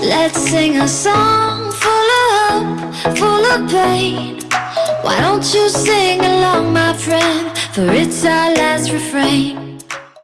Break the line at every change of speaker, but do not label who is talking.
Let's sing a song full of hope, full of pain. Why don't you sing along, my friend, for it's our last refrain.